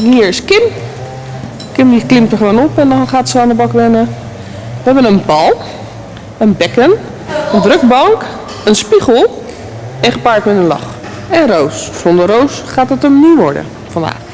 Hier is Kim. Kim die klimt er gewoon op en dan gaat ze aan de bak rennen. We hebben een bal, een bekken, een drukbank, een spiegel en gepaard met een lach. En Roos. Zonder Roos gaat het hem niet worden vandaag.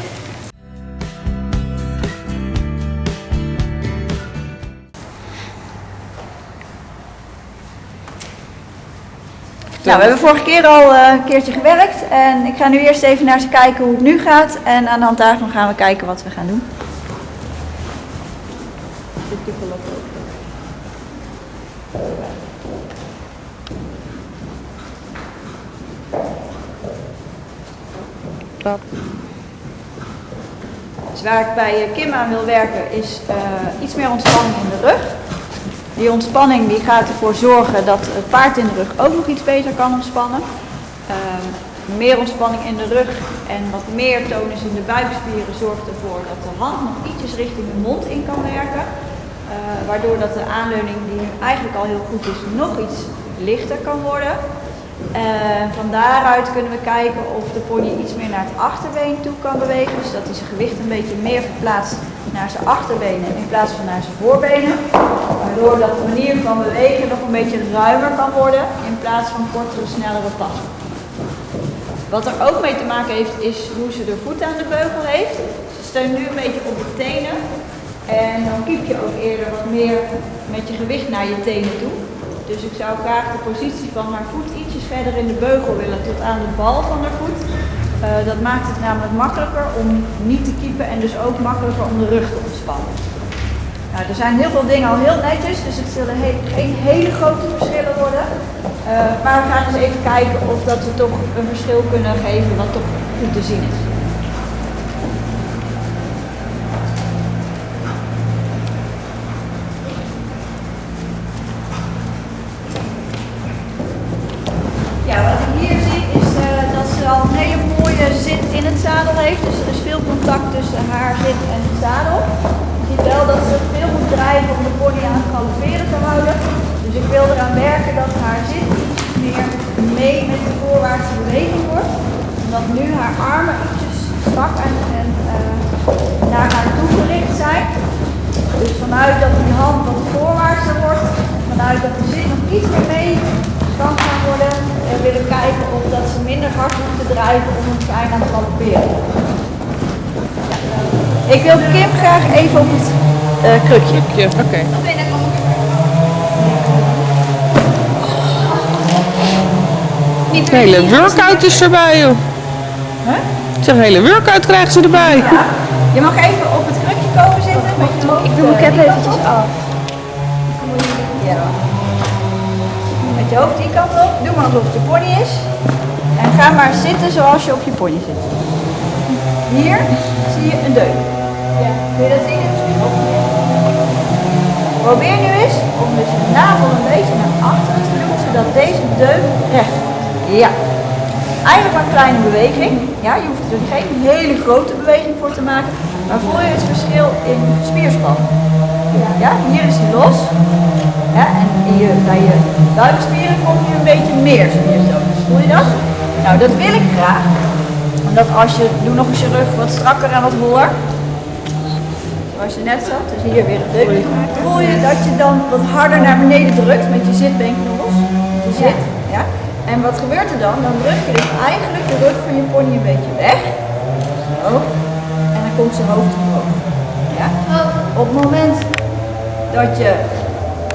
Nou, we hebben vorige keer al eh, een keertje gewerkt en ik ga nu eerst even naar ze kijken hoe het nu gaat en aan de hand daarvan gaan we kijken wat we gaan doen. Dus waar ik bij eh, Kim aan wil werken is eh, iets meer ontspanning in de rug. Die ontspanning die gaat ervoor zorgen dat het paard in de rug ook nog iets beter kan ontspannen. Ehm, meer ontspanning in de rug en wat meer tonus in de buikspieren zorgt ervoor dat de hand nog ietsjes richting de mond in kan werken. Eh, waardoor dat de aanleuning die eigenlijk al heel goed is, nog iets lichter kan worden. Uh, van daaruit kunnen we kijken of de pony iets meer naar het achterbeen toe kan bewegen. Dus dat hij zijn gewicht een beetje meer verplaatst naar zijn achterbenen in plaats van naar zijn voorbenen. Waardoor dat de manier van bewegen nog een beetje ruimer kan worden in plaats van kortere, snellere passen. Wat er ook mee te maken heeft is hoe ze de voet aan de beugel heeft. Ze steunt nu een beetje op de tenen. En dan kiep je ook eerder wat meer met je gewicht naar je tenen toe. Dus ik zou graag de positie van haar voet ietsjes verder in de beugel willen tot aan de bal van haar voet. Uh, dat maakt het namelijk makkelijker om niet te kiepen en dus ook makkelijker om de rug te ontspannen. Er zijn heel veel dingen al heel netjes, dus het zullen geen hele grote verschillen worden. Uh, maar we gaan eens even kijken of dat we toch een verschil kunnen geven wat toch goed te zien is. Omdat nu haar armen ietsjes strak en, en uh, naar haar toe gericht zijn. Dus vanuit dat die hand wat voorwaartser wordt, vanuit dat de zit nog iets meer mee kan gaan worden en willen kijken of dat ze minder hard moeten drijven om een fijn aan te galopperen. Ik wil Kim graag even op het uh, krukje. Oké. Okay. Hele workout is erbij joh. Zeg, een hele workout krijgen ze erbij. Ja. Je mag even op het krukje komen zitten. Je hoofd, ik doe mijn cap eventjes af. Ja. Met je hoofd die kant op. Doe maar alsof het je pony is. En ga maar zitten zoals je op je pony zit. Hier zie je een deuk. Ja. Kun je dat zien in de spiegel? Probeer nu eens om dus je navel een beetje naar achteren te doen, zodat deze deuk recht wordt. Ja. Eigenlijk een kleine beweging. Ja, je hoeft er geen hele grote beweging voor te maken. Maar voel je het verschil in spierspan? Ja, hier is hij los. En je, bij je buikspieren komt nu een beetje meer spiertonus. Voel je dat? Nou, dat wil ik graag. Omdat als je, doe nog eens je rug wat strakker en wat holler. Zoals je net zat, dus hier weer een deuk. Voel je dat je dan wat harder naar beneden drukt met je zitbeenknobbels. Je zit. En wat gebeurt er dan? Dan druk je dus eigenlijk de rug van je pony een beetje weg. Zo. En dan komt zijn hoofd omhoog. Ja? Op het moment dat je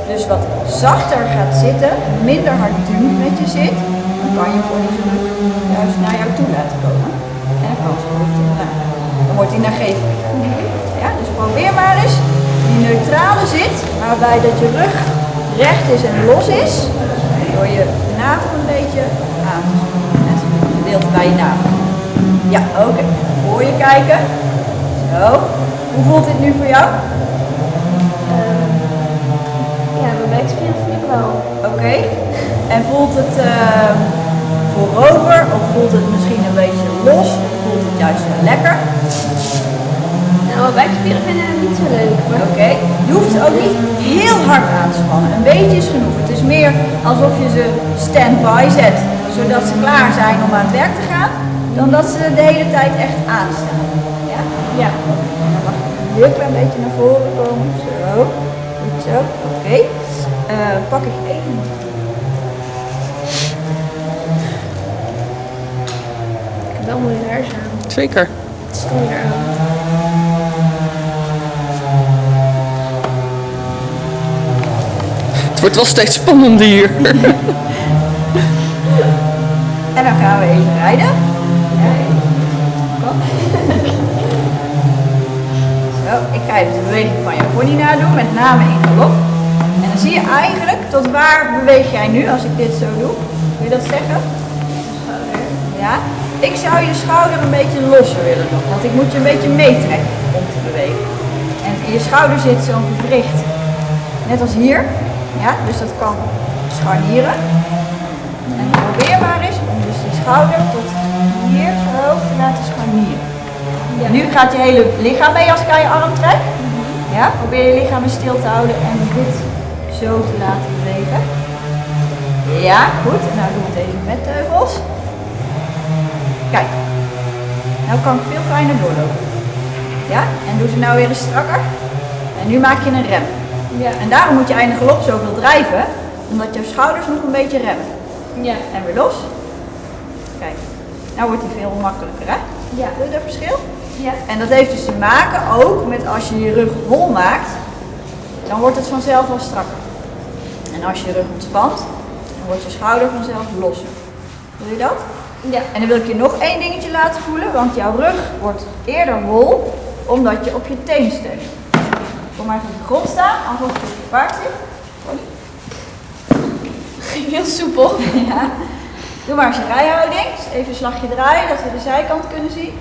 dus wat zachter gaat zitten, minder hard duwt met je zit, dan kan je pony zijn rug juist naar jou toe laten komen. En dan kan zijn hoofd omlaag. Dan wordt hij nagevelijk. Ja, dus probeer maar eens die neutrale zit, waarbij dat je rug recht is en los is, door je navel een beetje aan te zoeken. Net een gedeelte bij je navel. Ja, oké. Okay. Voor je kijken. Zo. Hoe voelt dit nu voor jou? Uh, ja, mijn buikspieren voel ik wel. Oké. Okay. En voelt het uh, voorover of voelt het misschien een beetje los of voelt het juist wel lekker? Nou, mijn buikspieren vinden het niet zo leuk. Oké. Okay. Je hoeft ze ook niet heel hard aan te spannen. Een beetje is genoeg. Is meer alsof je ze stand-by zet, zodat ze klaar zijn om aan het werk te gaan, dan dat ze de hele tijd echt aanstaan. Ja? Ja. En dan mag je een heel klein beetje naar voren komen. Zo. Goed zo. Oké. Eh, pak ik even. Ik heb wel mooie laars aan. Zeker. Het stond er aan. Wordt wel steeds spannender hier. En dan gaan we even rijden. Zo, ik ga even de beweging van je pony nadoen, met name in galop. En dan zie je eigenlijk tot waar beweeg jij nu als ik dit zo doe. Kun je dat zeggen? Ja. Ik zou je schouder een beetje losser willen doen, want ik moet je een beetje meetrekken om te bewegen. En je schouder zit zo'n gewricht, net als hier. Ja, dus dat kan scharnieren. En probeer maar eens om dus die schouder tot hier zo te laten scharnieren. En nu gaat je hele lichaam mee als ik aan je arm trek. Ja, probeer je lichaam stil te houden en dit zo te laten bewegen. Ja, goed. En nou doen we het even met teugels. Kijk. Nou kan ik veel fijner doorlopen. Ja, en doe ze nou weer eens strakker. En nu maak je een rem. Ja. En daarom moet je eindig galop zoveel drijven, omdat jouw schouders nog een beetje remmen. Ja. En weer los. Kijk, nou wordt die veel makkelijker hè? Ja. Doe je dat verschil? Ja. En dat heeft dus te maken ook met als je je rug hol maakt, dan wordt het vanzelf wel strakker. En als je je rug ontspant, dan wordt je schouder vanzelf losser. Wil je dat? Ja. En dan wil ik je nog één dingetje laten voelen, want jouw rug wordt eerder hol omdat je op je teen steunt. Kom maar even op de grond staan, alsof je op je paard zit. Ging heel soepel. Ja. Doe maar eens een rijhouding. Dus Even een slagje draaien, dat we de zijkant kunnen zien.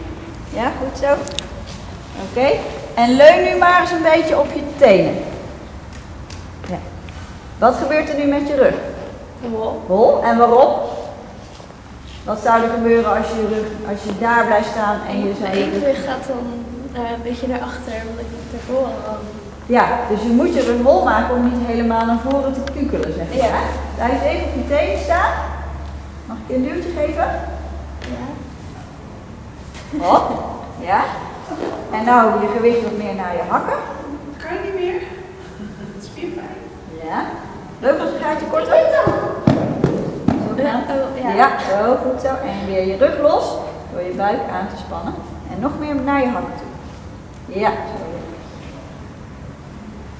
Ja, goed zo. Oké. En leun nu maar eens een beetje op je tenen. Ja. Wat gebeurt er nu met je rug? Wow. Hol. En waarom? Wat zou er gebeuren als je rug, als je daar blijft staan en je zou Mijn je rug... gaat dan eh, een beetje naar achter, omdat ik voren kan. Ja, dus je moet je rug hol maken om niet helemaal naar voren te kukelen, zeg maar. Ja. Blijf even op je tenen staan. Mag ik je een duwtje geven? Ja. Hop. Ja. En nou je gewicht wat meer naar je hakken. Kan je niet meer? Spierpijn. Ja. Leuk als een gaatje korter. Zo gaan. Oh, ja. Ja, zo, goed zo. En weer je rug los door je buik aan te spannen. En nog meer naar je hakken toe. Ja, zo.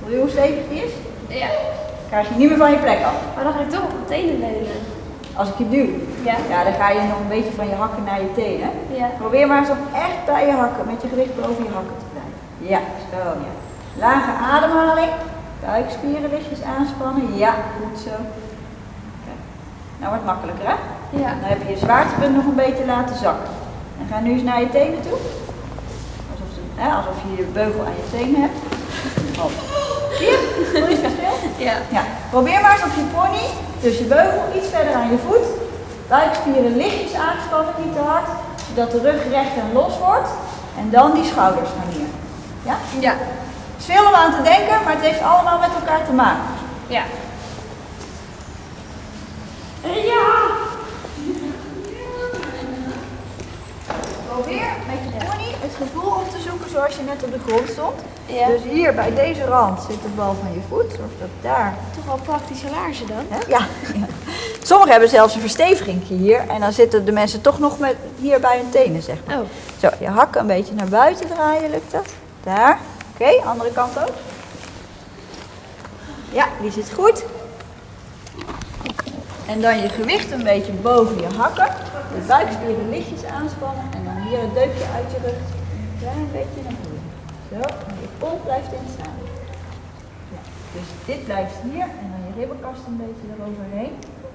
Voel je hoe stevig die is? Ja. Krijg je niet meer van je plek af. Maar dan ga ik toch op mijn tenen leunen. Als ik je duw. Ja. Ja, dan ga je nog een beetje van je hakken naar je tenen. Ja. Probeer maar eens om echt bij je hakken, met je gewicht boven je hakken te blijven. Ja, zo ja. Lage ademhaling. Buikspieren lichtjes aanspannen. Ja, goed zo. Kijk. Nou wordt het makkelijker hè? Ja. Dan heb je je zwaartepunt nog een beetje laten zakken. En ga nu eens naar je tenen toe. Alsof, hè, alsof je je beugel aan je tenen hebt. Hop. Het? Ja. Ja, probeer maar eens op je pony, dus je beugel iets verder aan je voet. Buikspieren lichtjes aangespannen, niet te hard, zodat de rug recht en los wordt. En dan die schouders naar neer. Ja? Ja. Het is veel om aan te denken, maar het heeft allemaal met elkaar te maken. Ja. Probeer met je pony het gevoel op te zoeken zoals je net op de grond stond. Ja. Dus hier bij deze rand zit de bal van je voet, zorg dat daar Toch wel praktische laarzen dan? Hè? Ja. ja. Sommigen hebben zelfs een versteviging hier en dan zitten de mensen toch nog met hier bij hun tenen, zeg maar. Oh. Zo, je hakken een beetje naar buiten draaien, lukt dat? Daar. Oké, andere kant ook. Ja, die zit goed. En dan je gewicht een beetje boven je hakken. De buikspieren lichtjes aanspannen en dan hier het deukje uit je rug. Een klein beetje naar voren. Zo, blijft in staan. Ja, dus dit blijft hier en dan je ribbenkast een beetje eroverheen.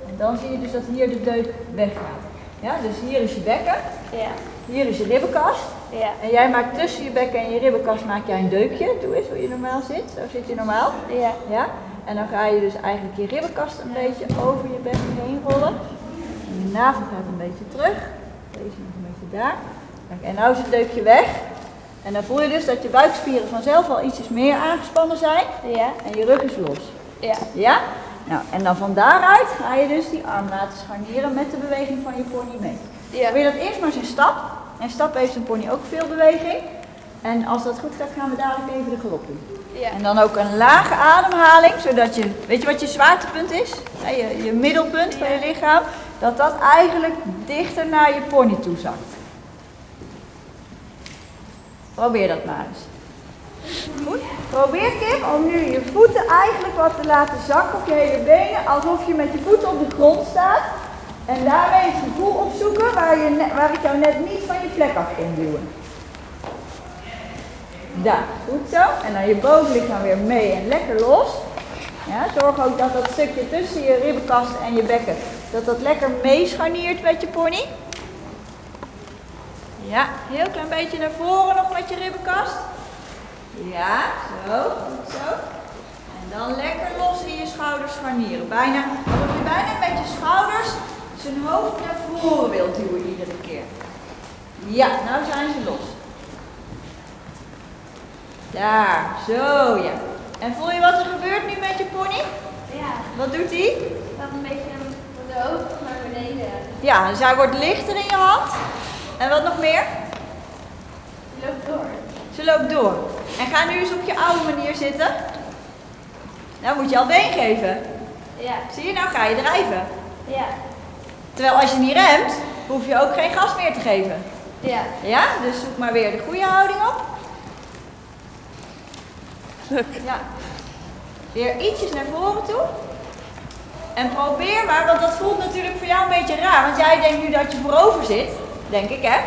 En dan zie je dus dat hier de deuk weggaat. Ja, dus hier is je bekken, Ja. hier is je ribbenkast. Ja. En jij maakt tussen je bekken en je ribbenkast maak jij een deukje. Doe eens hoe je normaal zit. Zo zit je normaal. Ja. Ja? En dan ga je dus eigenlijk je ribbenkast een beetje over je bekken heen rollen. En je navel gaat een beetje terug. Deze nog een beetje daar. En nou is het deukje weg. En dan voel je dus dat je buikspieren vanzelf al ietsjes meer aangespannen zijn. Ja. En je rug is los. Ja. Ja? Nou, en dan van daaruit ga je dus die arm laten scharnieren met de beweging van je pony mee. Ja. Wil je dat eerst maar eens in stap? En stap heeft een pony ook veel beweging. En als dat goed gaat, gaan we dadelijk even de galop doen. Ja. En dan ook een lage ademhaling, zodat je, weet je wat je zwaartepunt is? Ja, je, je middelpunt van je lichaam, dat dat eigenlijk dichter naar je pony toe zakt. Probeer dat maar eens. Goed. Probeer Kim om nu je voeten eigenlijk wat te laten zakken op je hele benen, alsof je met je voeten op de grond staat. En daarmee het gevoel opzoeken waar, je waar ik jou net niet van je plek af kon duwen. Daar, goed zo. En dan je bovenlichaam weer mee en lekker los. Ja, zorg ook dat dat stukje tussen je ribbenkast en je bekken, dat dat lekker meescharniert met je pony. Ja, heel klein beetje naar voren nog met je ribbenkast. Ja, zo, goed zo. En dan lekker los in je schouders scharnieren. Bijna, alsof je bijna met je schouders zijn hoofd naar voren wilt duwen iedere keer. Ja, nou zijn ze los. Daar, zo ja. En voel je wat er gebeurt nu met je pony? Ja. Wat doet hij? Dat een beetje van de hoofd naar beneden. Ja, dus hij wordt lichter in je hand. En wat nog meer? Die loopt door. Ze loopt door. En ga nu eens op je oude manier zitten. Nou moet je al been geven. Ja. Zie je, nou ga je drijven. Ja. Terwijl als je niet remt, hoef je ook geen gas meer te geven. Ja. Ja, dus zoek maar weer de goede houding op. Ja. Weer ietsjes naar voren toe. En probeer maar, want dat voelt natuurlijk voor jou een beetje raar. Want jij denkt nu dat je voorover zit. Denk ik, hè?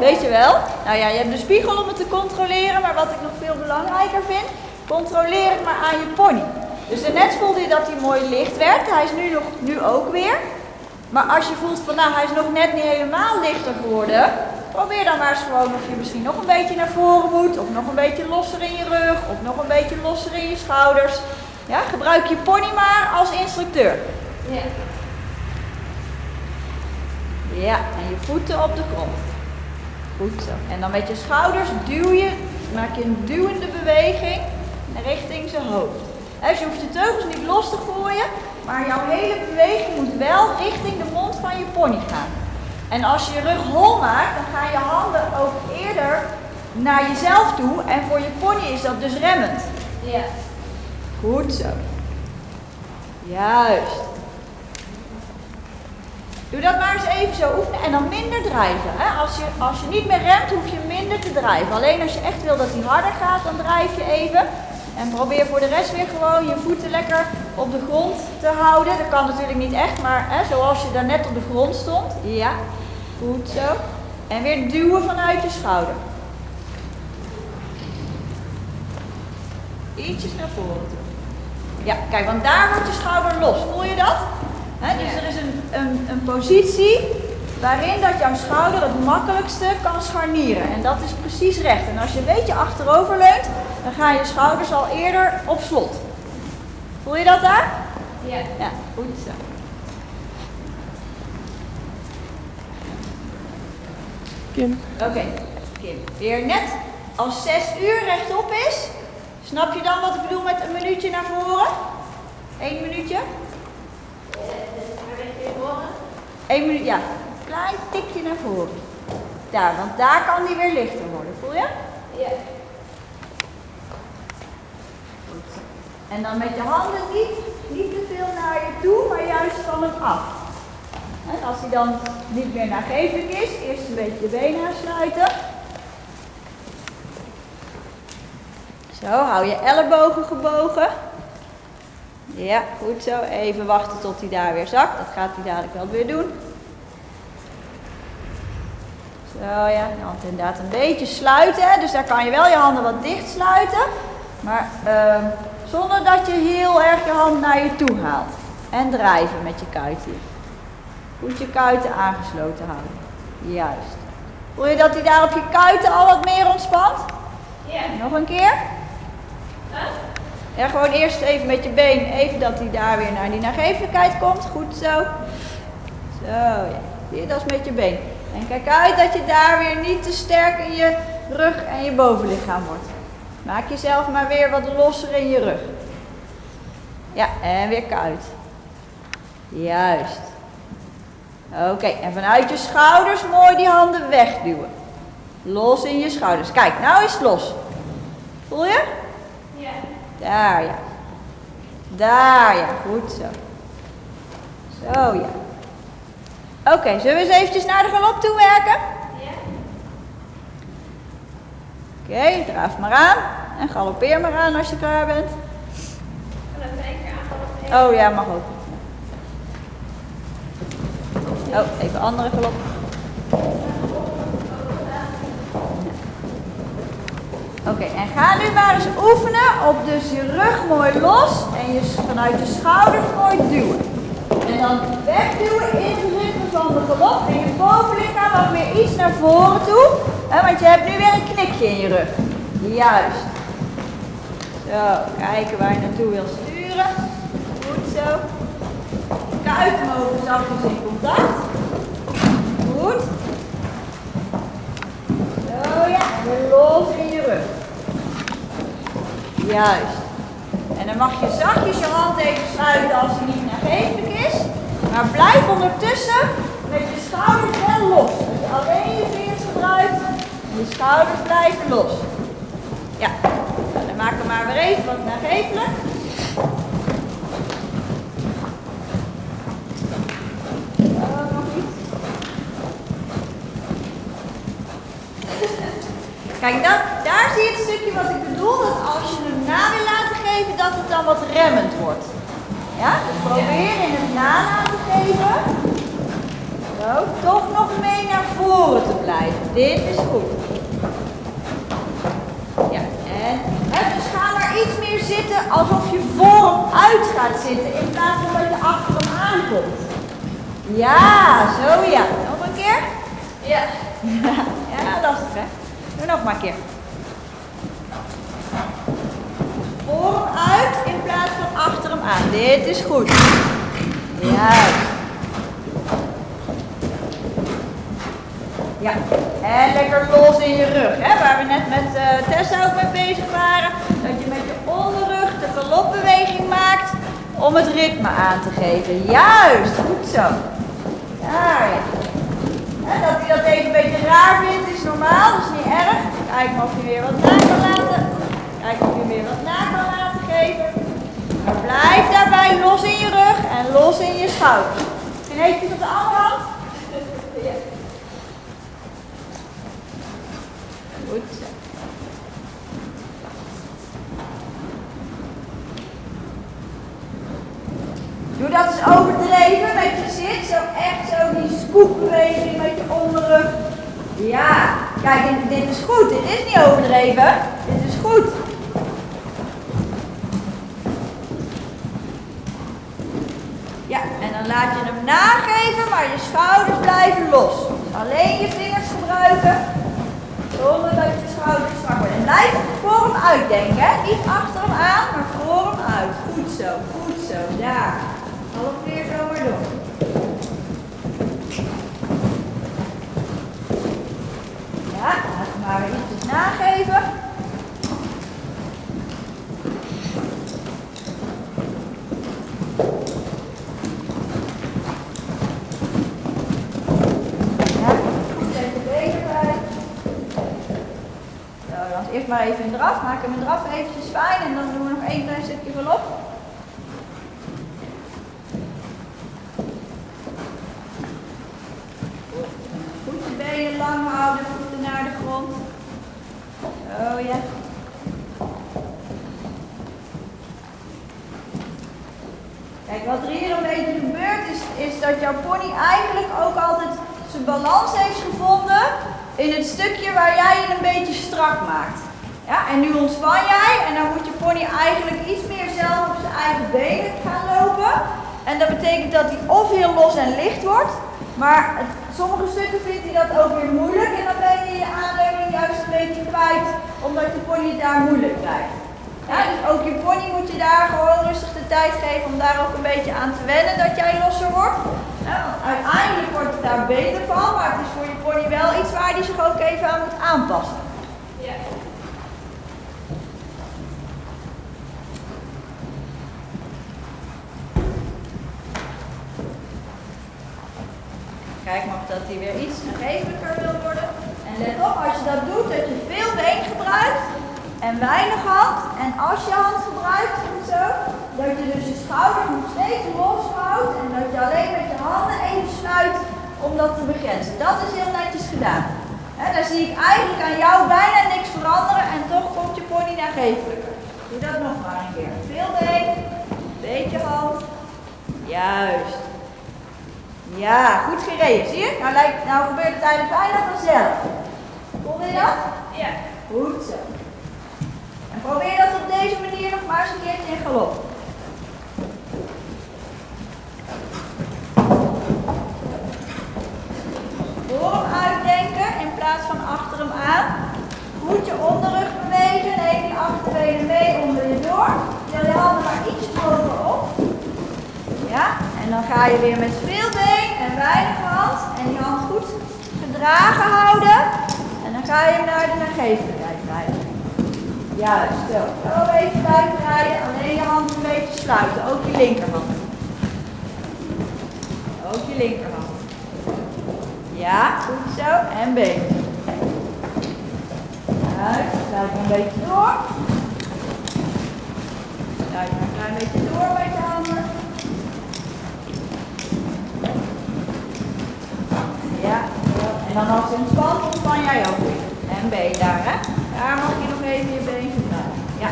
Weet je wel. Nou ja, je hebt de spiegel om het te controleren. Maar wat ik nog veel belangrijker vind, controleer het maar aan je pony. Dus daarnet voelde je dat hij mooi licht werd. Hij is nu, nog, nu ook weer. Maar als je voelt van nou, hij is nog net niet helemaal lichter geworden. Probeer dan maar eens gewoon of je misschien nog een beetje naar voren moet. Of nog een beetje losser in je rug. Of nog een beetje losser in je schouders. Ja, gebruik je pony maar als instructeur. Ja. Ja, en je voeten op de grond. Goed zo. En dan met je schouders duw je, maak je een duwende beweging richting zijn hoofd. Dus je hoeft je teugels niet los te gooien, maar jouw hele beweging moet wel richting de mond van je pony gaan. En als je je rug hol maakt, dan gaan je handen ook eerder naar jezelf toe. En voor je pony is dat dus remmend. Ja. Goed zo. Juist. Doe dat maar eens even zo oefenen en dan minder drijven. Hè? Als, je, als je niet meer remt, hoef je minder te drijven. Alleen als je echt wil dat hij harder gaat, dan drijf je even. En probeer voor de rest weer gewoon je voeten lekker op de grond te houden. Dat kan natuurlijk niet echt, maar hè, zoals je daarnet op de grond stond. Ja, goed zo. En weer duwen vanuit je schouder. Ietsjes naar voren toe. Ja, kijk, want daar wordt je schouder los. Voel je dat? Hè, dus Ja. er is een, een, een positie waarin dat jouw schouder het makkelijkste kan scharnieren. En dat is precies recht. En als je een beetje achterover leunt, dan gaan je schouders al eerder op slot. Voel je dat daar? Ja. Ja, goed zo. Kim. Oké, Kim. Weer net als 6 uur rechtop is. Snap je dan wat ik bedoel met een minuutje naar voren? Eén minuutje? Eén minuut, ja. Een klein tikje naar voren. Daar, want daar kan die weer lichter worden. Voel je? Ja. Goed. En dan met je handen niet, niet te veel naar je toe, maar juist van hem af. En als hij dan niet meer nagevelijk is, eerst een beetje de benen aansluiten. Zo, hou je ellebogen gebogen. Ja, goed zo. Even wachten tot hij daar weer zakt. Dat gaat hij dadelijk wel weer doen. Zo ja, de hand inderdaad een beetje sluiten. Dus daar kan je wel je handen wat dicht sluiten. Maar ehm, zonder dat je heel erg je hand naar je toe haalt. En drijven met je kuit hier. Goed je kuiten aangesloten houden. Juist. Voel je dat hij daar op je kuiten al wat meer ontspant? Ja. Nog een keer. Ja, gewoon eerst even met je been, even dat hij daar weer naar die nagevelijkheid komt. Goed zo. Zo, ja. Zie je, dat is met je been. En kijk uit dat je daar weer niet te sterk in je rug en je bovenlichaam wordt. Maak jezelf maar weer wat losser in je rug. Ja, en weer kuit. Juist. Oké, en vanuit je schouders mooi die handen wegduwen. Los in je schouders. Kijk, nou is het los. Voel je? Daar ja. Daar ja, goed zo. Zo ja. Oké, zullen we eens eventjes naar de galop toe werken? Ja. Oké, draaf maar aan. En galoppeer maar aan als je klaar bent. Aanvallen. Oh ja, mag ook. Oh, even andere galop. Oké, en ga nu maar eens oefenen op dus je rug mooi los en je vanuit je schouders mooi duwen. En dan wegduwen in het ritme van de galop en je bovenlichaam mag weer iets naar voren toe. Hè, want je hebt nu weer een knikje in je rug. Juist. Zo, kijken waar je naartoe wil sturen. Goed zo. Kuiten mogen zachtjes in contact. Goed. Zo ja, en los in je rug. Juist. En dan mag je zachtjes je hand even sluiten als die niet nagevelijk is. Maar blijf ondertussen met je schouders wel los. Je alleen je vingers gebruikt en je schouders blijven los. Ja, nou, dan maken we maar weer even wat nagevelijk. Oh, nog iets. Kijk, dat, daar zie je het stukje wat ik bedoel. Dat als je hem na wil laten geven, dat het dan wat remmend wordt. Ja, dus probeer in het na laten geven. Zo, toch nog mee naar voren te blijven. Dit is goed. Ja, en hè, dus ga maar iets meer zitten alsof je voor hem uit gaat zitten in plaats van dat je achter hem aankomt. Ja, zo ja. Nog een keer? Ja. Ja, lastig hè. Nog maar een keer. Voor hem uit in plaats van achter hem aan. Dit is goed. Juist. Ja, en lekker los in je rug. Hè? Waar we net met eh, Tessa ook mee bezig waren. Dat je met je onderrug de galopbeweging maakt om het ritme aan te geven. Juist, goed zo. Daar ja. Dat hij dat even een beetje raar vindt is normaal, dat is niet erg. Kijk of je weer wat na kan laten. Kijk of je weer wat na kan laten geven. Maar blijf daarbij los in je rug en los in je schouders. En eventjes op de andere hand. Ja. Goed. Doe dat eens overdreven met je zit. Zo echt zo die scoopbeweging met je onderrug. Ja, kijk, dit is goed. Dit is niet overdreven. Dit is goed. Ja, en dan laat je hem nageven, maar je schouders blijven los. Dus alleen je vingers gebruiken, zonder dat je schouders strak worden. En blijf voor hem uitdenken, niet achter hem aan, maar voor hem uit. Goed zo, goed zo, daar. Half weer zo maar door. Ja, laat hem maar weer ietsjes nageven. Ja, goed even bezig blijven. Zo, dan eerst maar even een draf. Maak hem een draf eventjes fijn en dan doen we nog één klein stukje galop. Goed je benen lang houden, voeten naar de grond. Kijk, wat er hier een beetje gebeurt is, is dat jouw pony eigenlijk ook altijd zijn balans heeft gevonden in het stukje waar jij je een beetje strak maakt. Ja, en nu ontspan jij en dan moet je pony eigenlijk iets meer zelf op zijn eigen benen gaan lopen. En dat betekent dat hij of heel los en licht wordt, maar sommige stukken vindt hij dat ook weer moeilijk en dan ben je je aanleuning juist een beetje kwijt, omdat je pony daar moeilijk krijgt. Ja, dus ook je pony moet je daar gewoon rustig de tijd geven om daar ook een beetje aan te wennen dat jij losser wordt. Uiteindelijk wordt het daar beter van, maar het is voor je pony wel iets waar hij zich ook even aan moet aanpassen. Ja. Kijk maar of dat hij weer iets nagevelijker wil worden. En let op, als je dat doet, dat je en weinig hand. En als je hand gebruikt, zo, dat je dus je schouders nog steeds los houdt en dat je alleen met je handen even sluit om dat te begrenzen. Dat is heel netjes gedaan. Hè, dan zie ik eigenlijk aan jou bijna niks veranderen en toch komt je pony naar geeflijker. Doe dat nog maar een keer. Veel been, beetje hand. Juist. Ja, goed gereden. Zie je? Nou, lijkt, nou gebeurt het eigenlijk bijna vanzelf. Voelde je dat? Ja. Goed zo. Probeer dat op deze manier nog maar eens een keertje in galop. Voor hem uitdenken in plaats van achter hem aan. Goed je onderrug bewegen. Die achterbenen mee onder je door. Til je handen maar iets bovenop. Ja, en dan ga je weer met veel been en weinig hand. En die hand goed gedragen houden. En dan ga je hem naar de naargeeflijkheid rijden. Juist, zo. Zo even blijven rijden. Alleen je hand een beetje sluiten. Ook je linkerhand. Ook je linkerhand. Ja, goed zo. En been. Juist, sluit maar een beetje door. Sluit een klein beetje door met je handen. Ja, en dan als je ontspant, ontspan jij ook weer. En been daar, hè? Daar mag je nog even je been gebruiken. Ja.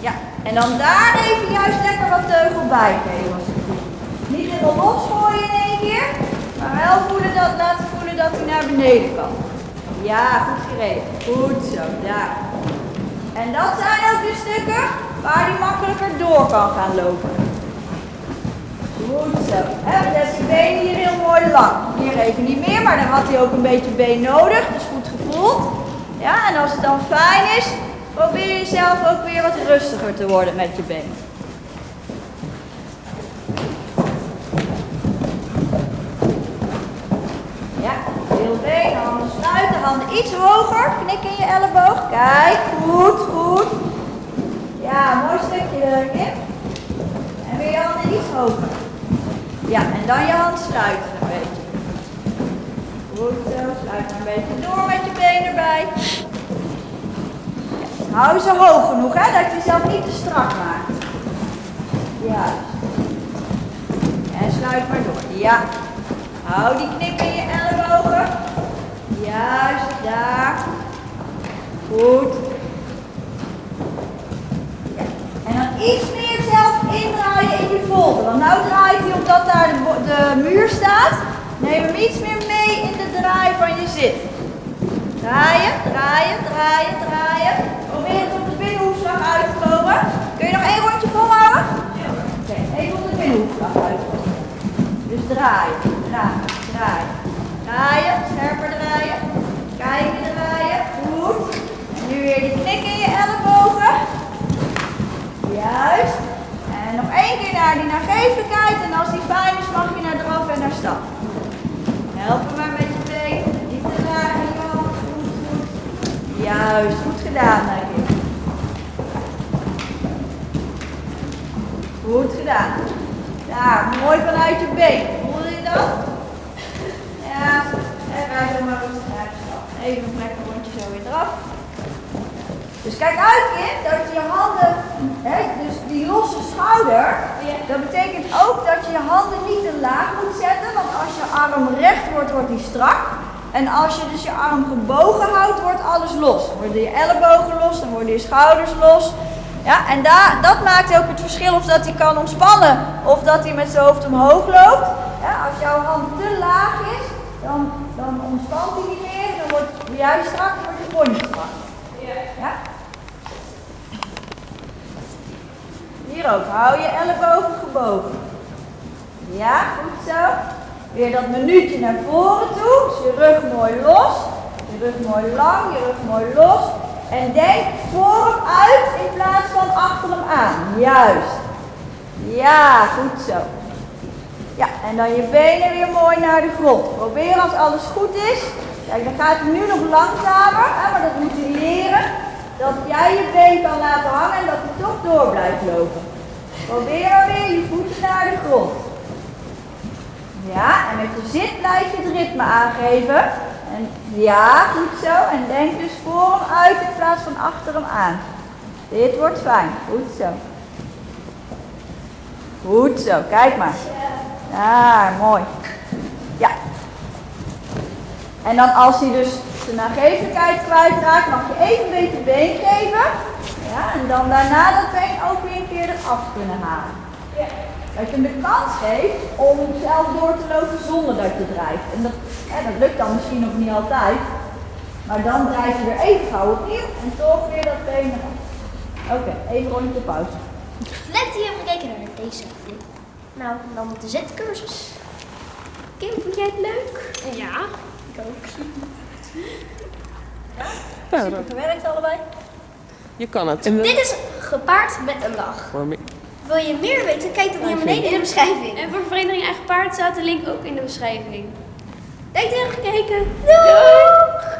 Ja, en dan daar even juist lekker wat teugel bij geven als het. Niet helemaal losgooien in één keer, maar wel voelen dat, laten voelen dat hij naar beneden kan. Ja, goed gereden. Goed zo, daar. En dat zijn ook de stukken waar hij makkelijker door kan gaan lopen. Zo. Hè, dan je benen hier heel mooi lang. Hier even niet meer, maar dan had hij ook een beetje been nodig. Dus goed gevoeld. Ja, en als het dan fijn is, probeer je zelf ook weer wat rustiger te worden met je been. Ja, heel been, handen sluiten, handen iets hoger. Knik in je elleboog. Kijk, goed, goed. Ja, mooi stukje erin. En weer je handen iets hoger. Ja, en dan je hand sluiten een beetje. Goed zo, sluit een beetje door met je been erbij. Ja, hou ze hoog genoeg, hè, dat je jezelf niet te strak maakt. Juist. En sluit maar door. Ja. Hou die knip in je ellebogen. Juist, daar. Goed. Ja. En dan iets meer zelf indraaien in je volte. Want nou omdat daar de, muur staat. Neem hem iets meer mee in de draai van je zit. Draaien, draaien, draaien, draaien. Probeer het op de binnenhoefslag uit te komen. Kun je nog één rondje volhouden? Oké, even op de binnenhoefslag uitkomen. Dus draaien, draaien, draaien. Draaien, scherper draaien. Kijken, draaien. Goed. En nu weer die knik in je ellebogen. Juist. En nog één keer naar die nagevelijkheid. En als die fijn is, mag je naar draf en naar stap. Help hem maar met je been. Niet te hand. Goed, goed. Juist, goed gedaan, Nagin. Goed gedaan. Daar, mooi vanuit je been. Voelde je dat? Ja. En wij doen maar rustig stap. Even een lekker rondje zo weer eraf. Dus kijk uit, kind, dat je handen, hè, dus die losse schouder, dat betekent ook dat je je handen niet te laag moet zetten, want als je arm recht wordt, wordt die strak. En als je dus je arm gebogen houdt, wordt alles los. Dan worden je ellebogen los, dan worden je schouders los. Ja, en daar, dat maakt ook het verschil of dat hij kan ontspannen of dat hij met zijn hoofd omhoog loopt. Ja, als jouw hand te laag is, dan, dan ontspant hij niet meer, dan wordt juist strak, dan wordt je pony strak. Ja? Hier ook. Hou je ellebogen gebogen. Ja, goed zo. Weer dat minuutje naar voren toe. Dus je rug mooi los. Je rug mooi lang, je rug mooi los. En denk voor hem uit in plaats van achter hem aan. Juist. Ja, goed zo. Ja, en dan je benen weer mooi naar de grond. Probeer als alles goed is. Kijk, dan gaat het nu nog langzamer, hè, maar dat moet je leren. Dat jij je been kan laten hangen en dat hij toch door blijft lopen. Probeer weer je voeten naar de grond. Ja, en met je zit blijf je het ritme aangeven. En ja, goed zo. En denk dus voor hem uit in plaats van achter hem aan. Dit wordt fijn. Goed zo. Goed zo, kijk maar. Ja, mooi. Ja. En dan als hij dus zijn nagevelijkheid kwijtraakt, mag je even een beetje been geven. Ja, en dan daarna dat been ook weer een keer eraf kunnen halen. Dat je hem de kans geeft om zelf door te lopen zonder dat je drijft. En dat, hè, dat lukt dan misschien nog niet altijd. Maar dan drijf je weer even gauw opnieuw en toch weer dat been eraf. Oké, even rondje pauze. Net die hebben gekeken naar deze. Nou, dan de zetcursus. Kim, vond jij het leuk? Ja, ik ook. Ja, dat- Gewerkt allebei? je kan het. Dit is gepaard met een lach. Wil je meer weten? Kijk dan hier beneden in de beschrijving. En voor Vereniging Eigen Paard staat de link ook in de beschrijving. Dank hebt gekeken. Doei!